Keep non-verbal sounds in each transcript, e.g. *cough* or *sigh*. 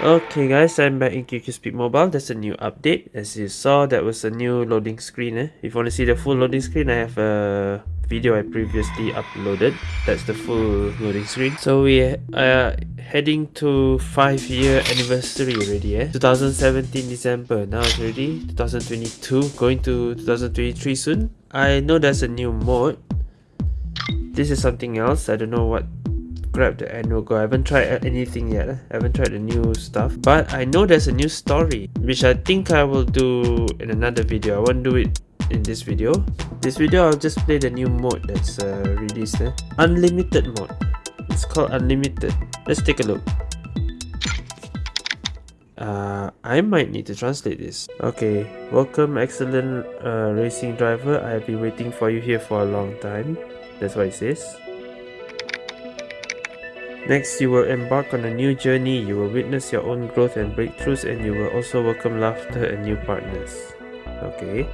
Okay guys, I'm back in QQ Speed Mobile. There's a new update. As you saw, that was a new loading screen. Eh? If you want to see the full loading screen, I have a video I previously uploaded. That's the full loading screen. So we are heading to 5 year anniversary already. Eh? 2017 December. Now it's already 2022. Going to 2023 soon. I know there's a new mode. This is something else. I don't know what grab the annual go. I haven't tried anything yet. I haven't tried the new stuff. But I know there's a new story, which I think I will do in another video. I won't do it in this video. This video, I'll just play the new mode that's uh, released. Eh? Unlimited mode. It's called Unlimited. Let's take a look. Uh, I might need to translate this. Okay, welcome excellent uh, racing driver. I have been waiting for you here for a long time. That's what it says. Next, you will embark on a new journey, you will witness your own growth and breakthroughs and you will also welcome laughter and new partners. Okay.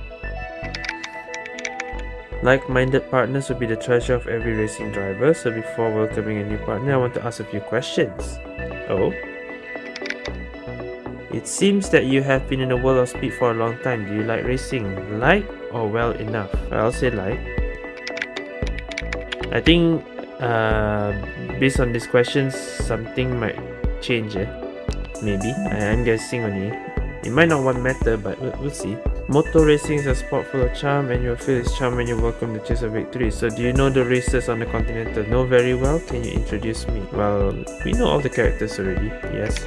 Like-minded partners will be the treasure of every racing driver, so before welcoming a new partner, I want to ask a few questions. Oh? It seems that you have been in the world of speed for a long time. Do you like racing? Like or well enough? I'll say like. I think uh, based on these questions, something might change. Eh? Maybe. I am guessing only. It might not one matter, but we'll see. Motor racing is a sport full of charm and you'll feel its charm when you welcome the chase of victory. So do you know the racers on the Continental? Know very well? Can you introduce me? Well, we know all the characters already, yes.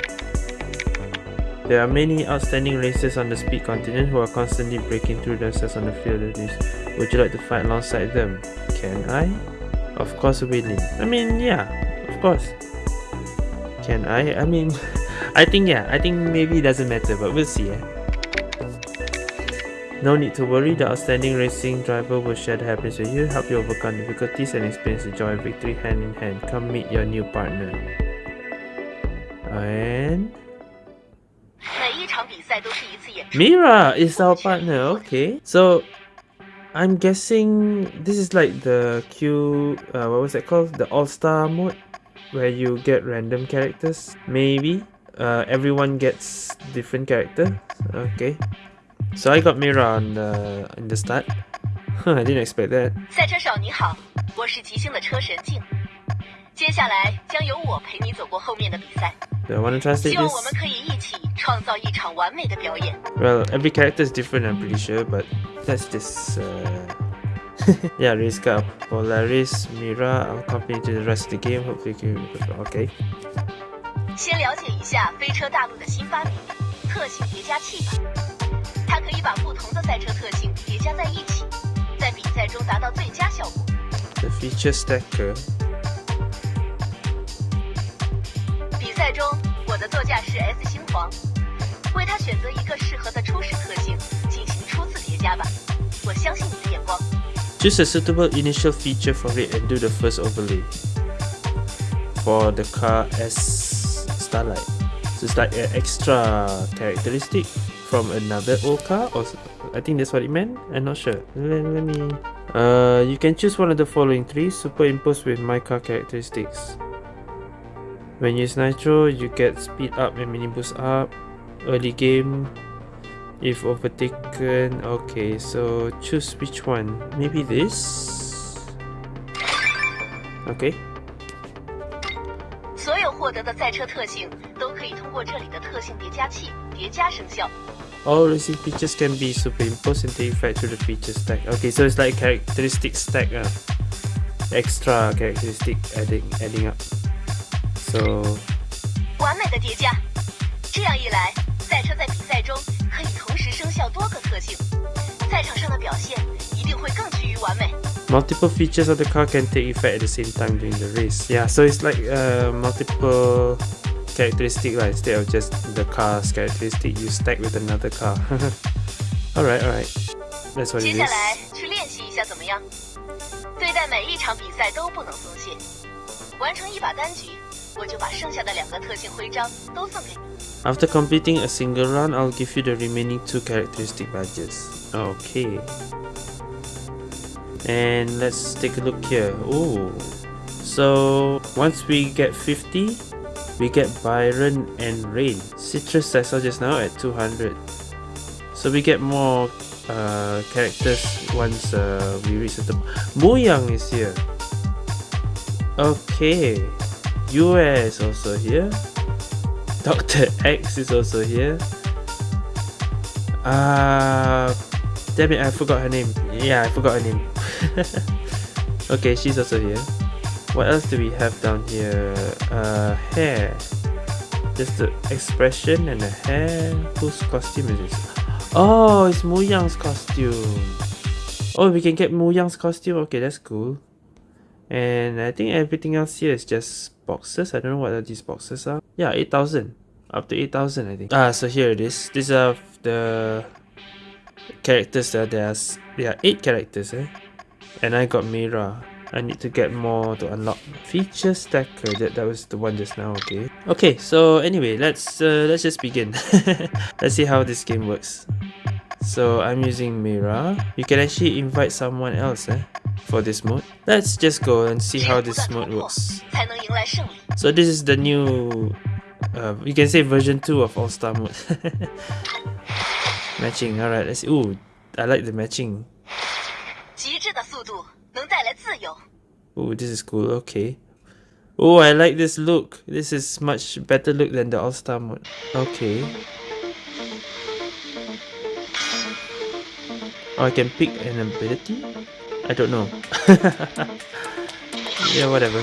There are many outstanding racers on the Speed Continent who are constantly breaking through themselves on the field of this. Would you like to fight alongside them? Can I? Of course willing. I mean, yeah, of course. Can I? I mean, *laughs* I think yeah, I think maybe it doesn't matter, but we'll see. Eh? No need to worry, the outstanding racing driver will share the happiness with you, help you overcome difficulties and experience the joy of victory hand in hand. Come meet your new partner. And... Mira is our partner, okay. So, I'm guessing this is like the Q, uh, what was that called? The All-Star mode? Where you get random characters, maybe? Uh, everyone gets different character, okay. So I got Mira on the, in the start. *laughs* I didn't expect that. 赛车手你好，我是吉星的车神静。接下来将由我陪你走过后面的比赛。Do I want to translate this? Well, every character is different, I'm pretty sure, but that's just uh, *laughs* yeah, race car. Polaris, Mira, I'll accompany to the rest of the game. Hopefully, you can okay. 先了解一下飞车大陆的新发明——特性叠加器吧。 它可以把不同的赛车特性叠加在一起，在比赛中达到最佳效果。The feature stacker. 比赛中，我的座驾是 S 星皇，为他选择一个适合的初始特性进行初次叠加吧。我相信你的眼光。Choose a suitable initial feature for it and do the first overlay. For the car S Starlight. So it's like an extra characteristic from another old car or I think that's what it meant. I'm not sure. Let, let me... Uh, you can choose one of the following three superimposed with my car characteristics. When you use Nitro, you get speed up and mini boost up. Early game, if overtaken. Okay, so choose which one. Maybe this? Okay. 所有获得的赛车特性都可以通过这里的特性叠加器叠加生效。 all racing features can be superimposed and take effect through the feature stack. Okay, so it's like characteristic stack, uh, extra characteristic adding adding up. So. 完美的叠加，这样一来，赛车在比赛中可以同时生效多个特性，赛场上的表现一定会更趋于完美。Multiple features of the car can take effect at the same time during the race. Yeah, so it's like uh, multiple characteristic lah instead of just the car's characteristic you stack with another car *laughs* alright alright that's what it is 接下来去练习一下怎么样对待每一场比赛都不能松懈完成一把单局我就把剩下的两个特性徽章都送给你 After completing a single run, I'll give you the remaining two characteristic badges. Okay. And let's take a look here. Oh, so once we get 50, we get Byron and Rain. Citrus I saw just now at 200. So we get more uh, characters once uh, we reach the... Muyang is here. Okay. US also here. Dr. X is also here. Uh, damn it, I forgot her name. Yeah, I forgot her name. *laughs* okay, she's also here. What else do we have down here? Uh, hair. Just the expression and the hair. Whose costume is this? Oh, it's Mu Muyang's costume. Oh, we can get Mu Muyang's costume. Okay, that's cool. And I think everything else here is just boxes. I don't know what these boxes are. Yeah, 8,000. Up to 8,000, I think. Ah, so here it is. These are the characters that there's there are 8 characters, eh? And I got Mira. I need to get more to unlock feature stacker. That that was the one just now. Okay. Okay. So anyway, let's uh, let's just begin. *laughs* let's see how this game works. So I'm using Mira. You can actually invite someone else eh, for this mode. Let's just go and see how this mode works. So this is the new, uh, you can say version 2 of All-Star mode. *laughs* matching, alright, let's see. Ooh, I like the matching. Ooh, this is cool, okay. Oh, I like this look. This is much better look than the All-Star mode. Okay. Oh, I can pick an ability? I don't know. *laughs* yeah, whatever.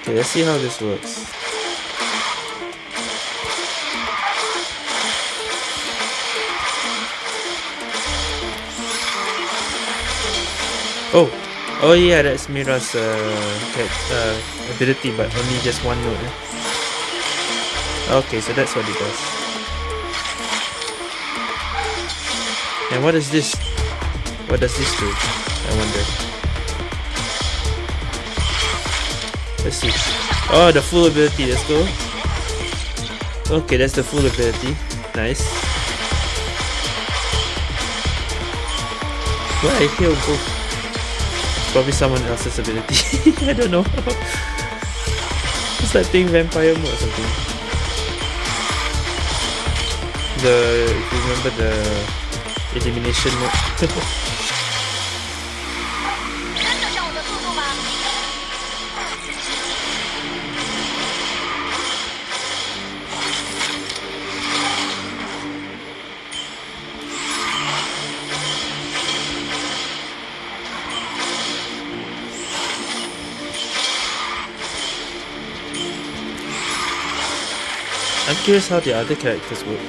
Okay, let's see how this works. Oh, oh yeah, that's Mira's uh, uh, ability, but only just one note. Eh? Okay, so that's what it does. And what is this? What does this do? I wonder. Let's see. Oh, the full ability. Let's go. Okay, that's the full ability. Nice. Why I hear both? Probably someone else's ability. *laughs* I don't know. it's like playing vampire mode or something. The if you remember the elimination mode *laughs* I'm curious how the other characters work.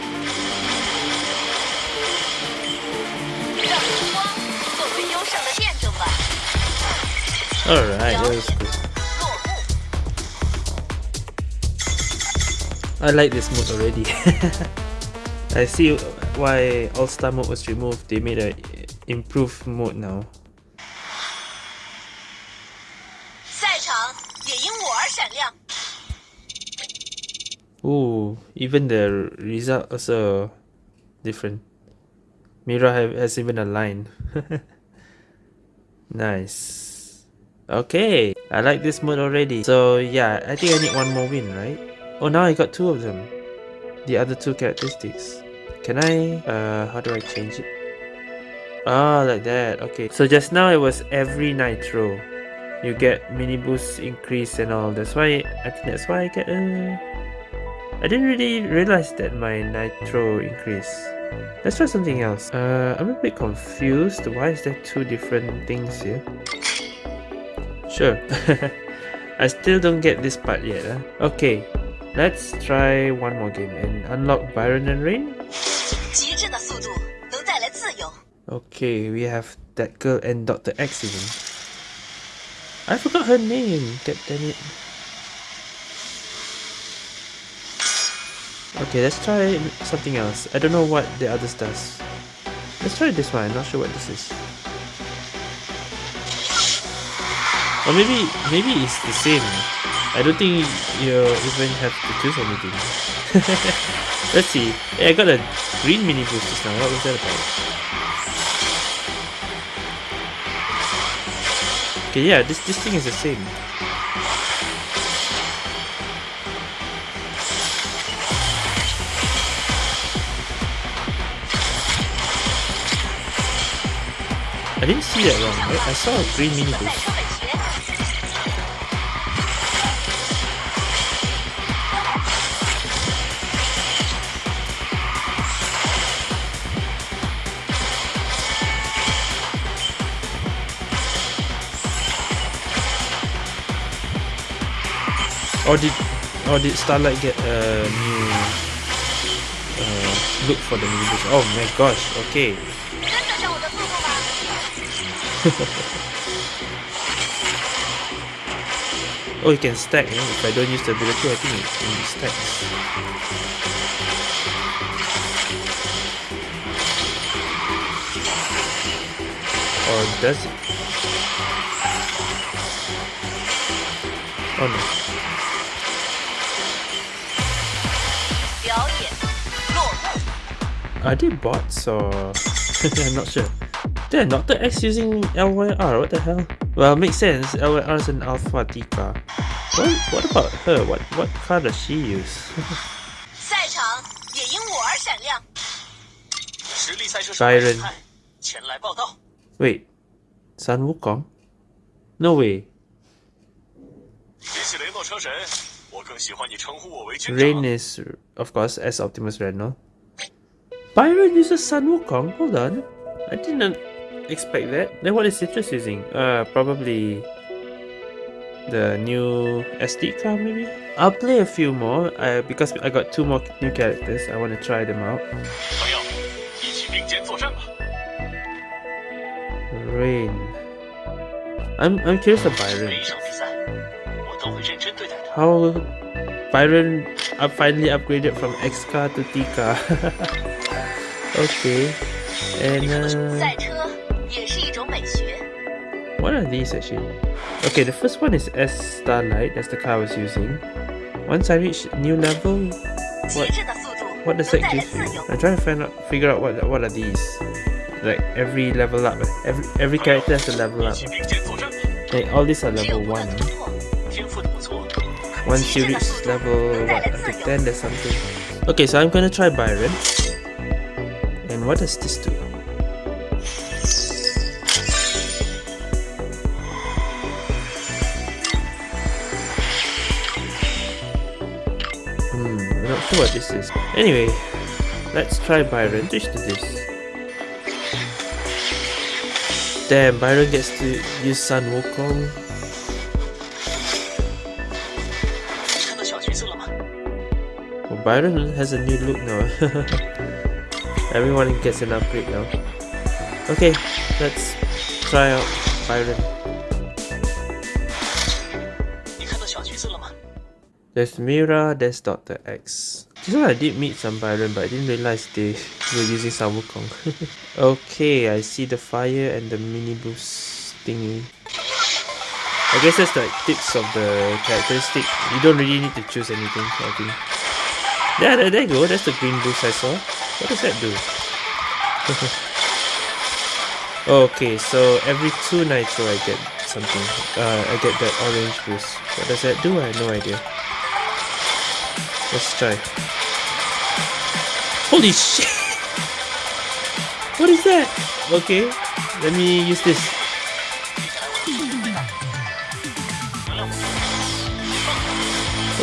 Alright, that was cool. I like this mode already. *laughs* I see why All-Star mode was removed. They made an improved mode now. Ooh, even the result also different. Mira have, has even a line. *laughs* nice. Okay, I like this mode already. So yeah, I think I need one more win, right? Oh, now I got two of them. The other two characteristics. Can I, uh, how do I change it? Ah, like that. Okay. So just now it was every nitro. You get mini boost increase and all. That's why, I think that's why I get, uh... I didn't really realize that my nitro increase. Let's try something else. Uh, I'm a bit confused. Why is there two different things here? Sure. *laughs* I still don't get this part yet. Huh? Okay, let's try one more game and unlock Byron and Rain. Okay, we have that girl and Dr. X even. I forgot her name, god damn it. Okay, let's try something else. I don't know what the others does. Let's try this one, I'm not sure what this is. Or maybe maybe it's the same. I don't think you even have to choose anything. *laughs* Let's see. Yeah, I got a green mini boost just now. What was that about? Okay, yeah, this this thing is the same. I didn't see that wrong, right? I saw a green mini boost. Or did or did Starlight get a new uh, look for the mini boost? Oh my gosh, okay. *laughs* oh, you can stack. Eh? If I don't use the ability, I think it can stacks. Or does it? Oh no. Are they bots or... *laughs* I'm not sure. Damn, Dr. X using LYR, what the hell? Well, makes sense, LYR is an Alpha Tika. What, what about her? What what car does she use? *laughs* Byron. Wait, Sun Wukong? No way. Rain is, of course, as Optimus Reno. Byron uses Sun Wukong? Hold on. I didn't expect that. Then what is Citrus using? Uh, probably the new SD card maybe? I'll play a few more uh, because I got two more new characters. I want to try them out. Rain. I'm, I'm curious about Byron. How Byron up finally upgraded from X car to T car. *laughs* okay. And uh, what are these actually? Okay, the first one is S Starlight, that's the car I was using. Once I reach new level, what what does that give you? I'm trying to find out figure out what what are these. Like every level up. Every every character has a level up. Like all these are level 1. Once you reach level what, up to 10 there's something. Okay, so I'm gonna try Byron. And what does this do? What this is. Anyway, let's try Byron. Which to this? Damn, Byron gets to use Sun Wukong. Oh, Byron has a new look now. *laughs* Everyone gets an upgrade now. Okay, let's try out Byron. There's Mira, there's Dr. X. This one I did meet some Byron, but I didn't realize they were using Sun Wukong. *laughs* okay, I see the fire and the mini boost thingy. I guess that's the tips of the characteristic. You don't really need to choose anything, I think. Yeah, there, there you go. That's the green boost I saw. What does that do? *laughs* okay, so every two nitro I get something. Uh, I get that orange boost. What does that do? I have no idea. Let's try. Holy shit! What is that? Okay, let me use this.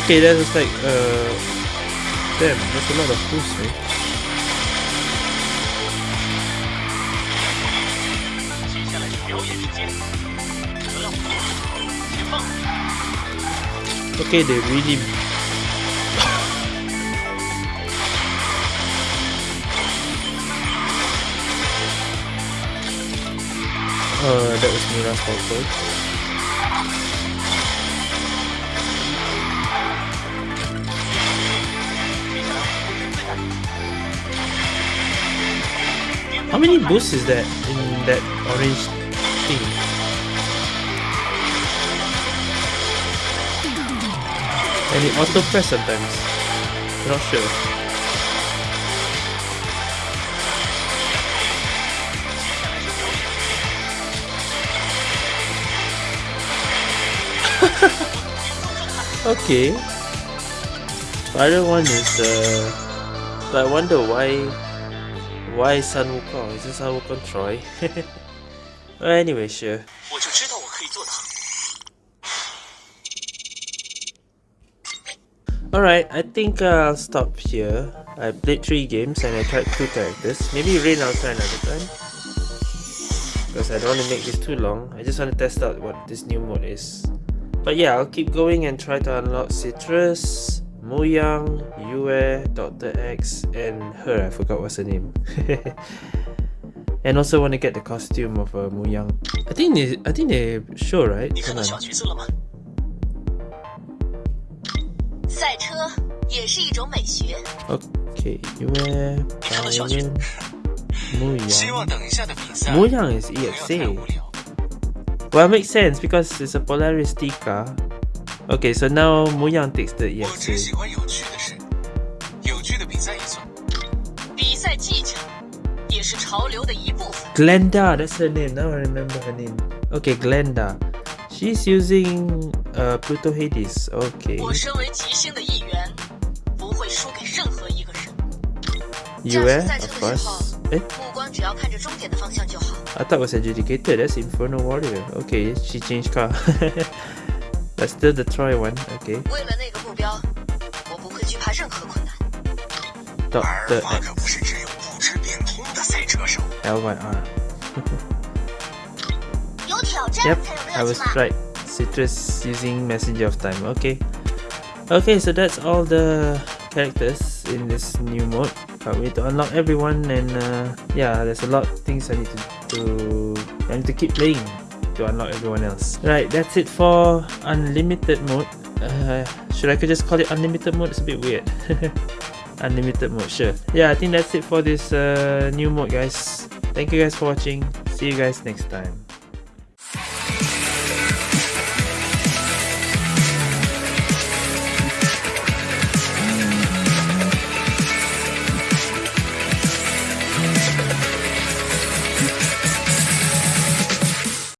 Okay, that was like, uh... Damn, that's a lot of boost, right? Okay, they really Uh, that was Mira's fault How many boosts is that in that orange thing? And it auto press sometimes. Not sure. Okay. The other one is the. uh I wonder why why Sun Wukong? Is this Sun Wukong Troy? *laughs* well, anyway, sure. Alright, I think uh, I'll stop here. I played 3 games and I tried 2 characters. Maybe Rain I'll try another time. Because I don't want to make this too long. I just want to test out what this new mode is. But yeah, I'll keep going and try to unlock Citrus, Muyang, Yue, Dr. X, and her, I forgot what's her name. *laughs* and also want to get the costume of uh, Muyang. I think they, I think they show, right? Come on. 赛车也是一种美学。Okay, Yue, *laughs* Byron, Muyang. Muyang is EXA. Well, it makes sense because it's a Polaris Tika. Okay, so now Muyang takes the EXA. Glenda, that's her name. Now I remember her name. Okay, Glenda. She's using uh, Pluto Hades. Okay. You eh? Of course. Eh? I thought it was adjudicated. That's Inferno Warrior. Okay, she changed car. *laughs* Still the Troy one. Okay. Doctor X. LYR. yep, I was right. Citrus using Messenger of Time. Okay. Okay, so that's all the characters in this new mode. Can't wait to unlock everyone and uh, yeah, there's a lot of things I need to to I need to keep playing to unlock everyone else. Right, that's it for unlimited mode. Uh, should I could just call it unlimited mode? It's a bit weird. *laughs* unlimited mode, sure. Yeah, I think that's it for this uh, new mode, guys. Thank you guys for watching. See you guys next time.